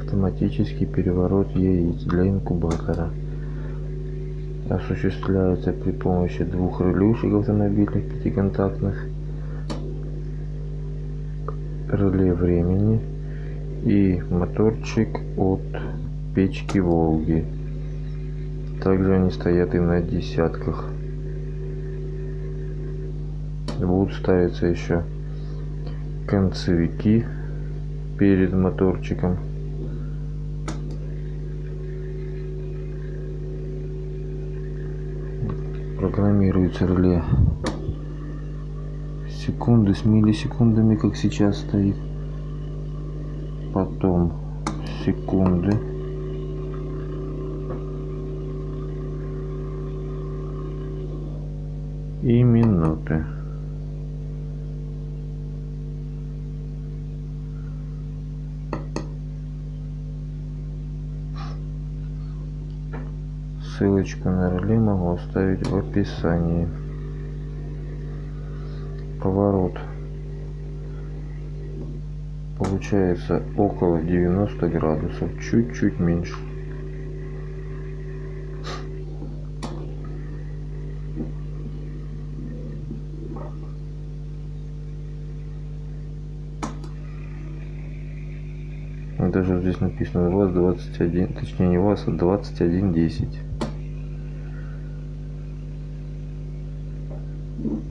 Автоматический переворот яиц для инкубатора осуществляется при помощи двух релюшек автомобильных пятиконтактных, реле времени и моторчик от печки Волги. Также они стоят и на десятках. Будут ставиться еще концевики перед моторчиком. Программируется реле секунды с миллисекундами, как сейчас стоит. Потом секунды. И минуты. Ссылочку на реле могу оставить в описании. Поворот получается около 90 градусов, чуть-чуть меньше. Даже здесь написано ВАЗ 21, точнее не ВАЗ, а 2110. Thank you.